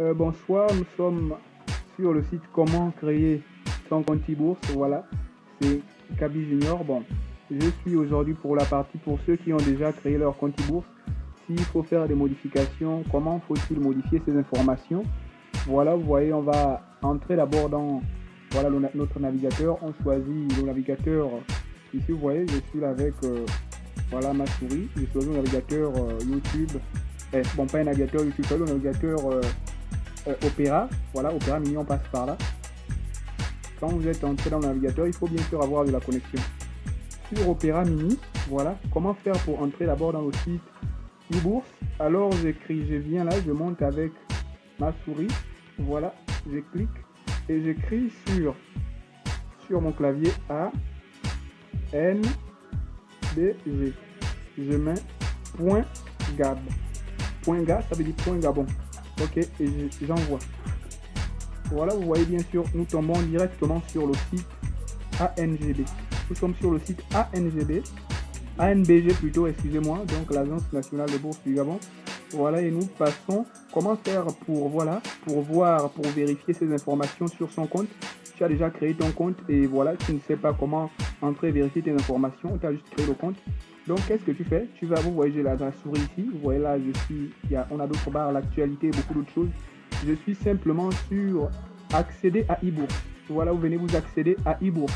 Euh, bonsoir, nous sommes sur le site comment créer son compte e-bourse. Voilà, c'est Kaby Junior. Bon, je suis aujourd'hui pour la partie pour ceux qui ont déjà créé leur compte e-bourse. S'il faut faire des modifications, comment faut-il modifier ces informations? Voilà, vous voyez, on va entrer d'abord dans voilà, notre navigateur. On choisit le navigateur. Ici, vous voyez, je suis là avec euh, voilà, ma souris. Je choisis le navigateur euh, YouTube. Eh, bon, pas un navigateur YouTube, le navigateur euh, Opéra. Voilà, Opéra Mini, on passe par là. Quand vous êtes entré dans le navigateur, il faut bien sûr avoir de la connexion. Sur Opéra Mini, voilà, comment faire pour entrer d'abord dans le site e-bourse Alors j'écris, je viens là, je monte avec ma souris. Voilà, je clique et j'écris sur, sur mon clavier A, N, D, G. Je mets point gab. Point gab, ça veut dire point gabon. Ok, et j'envoie. Voilà, vous voyez bien sûr, nous tombons directement sur le site ANGB. Nous sommes sur le site ANGB, ANBG plutôt, excusez-moi, donc l'Agence nationale de bourse du Gabon. Voilà, et nous passons. Comment faire pour, voilà, pour voir, pour vérifier ces informations sur son compte Déjà créé ton compte et voilà, tu ne sais pas comment entrer vérifier tes informations, tu as juste créé le compte. Donc, qu'est-ce que tu fais? Tu vas, vous voyez, j'ai la, souris ici. Vous voyez là, je suis, y a, on a d'autres barres, l'actualité, beaucoup d'autres choses. Je suis simplement sur accéder à e-bourse. Voilà, vous venez vous accéder à e-bourse.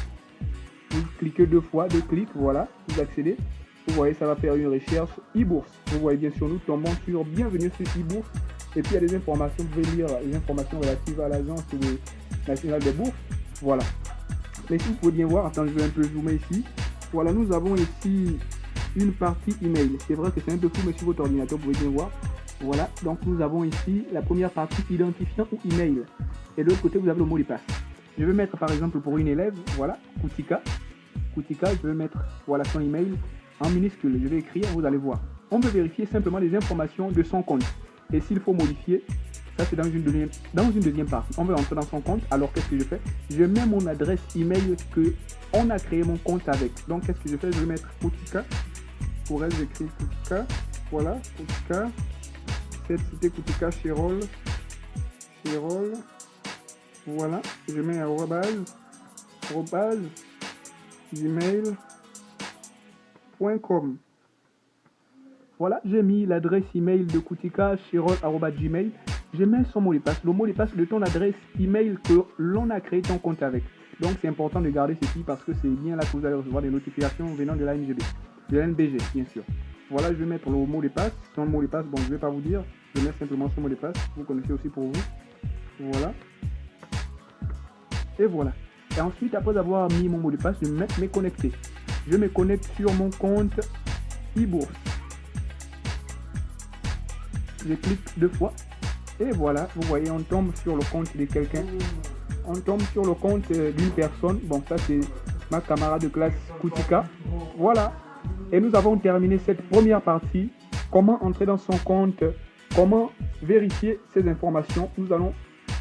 Vous cliquez deux fois, deux clics, voilà, vous accédez. Vous voyez, ça va faire une recherche e-bourse. Vous voyez bien sûr, nous tombons sur bienvenue sur e-bourse. Et puis il y a des informations, vous pouvez lire les informations relatives à l'agence nationale des bourses. Voilà. Mais si vous pouvez bien voir, attends, je vais un peu zoomer ici. Voilà, nous avons ici une partie email. C'est vrai que c'est un peu flou, mais sur votre ordinateur, vous pouvez bien voir. Voilà, donc nous avons ici la première partie identifiant ou email. Et de l'autre côté, vous avez le mot de passe. Je vais mettre par exemple pour une élève, voilà, Koutika. Koutika, je vais mettre voilà son email en minuscule. Je vais écrire, vous allez voir. On veut vérifier simplement les informations de son compte. Et s'il faut modifier, ça c'est dans une deuxième, dans une deuxième partie. On veut entrer dans son compte. Alors qu'est-ce que je fais? Je mets mon adresse email que on a créé mon compte avec. Donc qu'est-ce que je fais? Je vais mettre Koutika pour elle, j'écris Kutika. Voilà, Kutika. Cette cité Kutika Chirol. Chirol. Voilà, je mets arrobase, arrobase, gmail.com. Voilà, j'ai mis l'adresse email de Kutika Gmail. Je mets son mot de passe, le mot de passe de ton adresse email que l'on a créé ton compte avec. Donc c'est important de garder ceci parce que c'est bien là que vous allez recevoir des notifications venant de l'ANGB de NBG, bien sûr. Voilà, je vais mettre le mot de passe. Son mot de passe, bon, je ne vais pas vous dire. Je mettre simplement son mot de passe. Vous connaissez aussi pour vous. Voilà. Et voilà. Et ensuite, après avoir mis mon mot de passe, je vais me connecter. Je me connecte sur mon compte e-bourse. Je clique deux fois. Et voilà, vous voyez, on tombe sur le compte de quelqu'un. On tombe sur le compte d'une personne. Bon, ça c'est ma camarade de classe Koutika. Voilà, et nous avons terminé cette première partie. Comment entrer dans son compte? Comment vérifier ces informations? Nous allons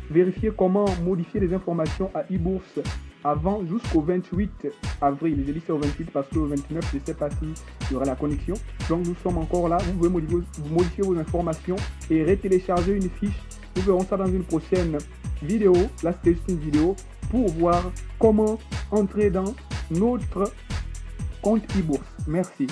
vérifier comment modifier les informations à e-bourse avant jusqu'au 28 avril. J'ai dit c'est au 28 parce que au 29, je ne sais pas s'il y aura la connexion. Donc nous sommes encore là. Vous pouvez modifier, modifier vos informations et retélécharger une fiche. Nous verrons ça dans une prochaine vidéo. Là, c'était juste une vidéo pour voir comment entrer dans notre compte e-bourse. Merci.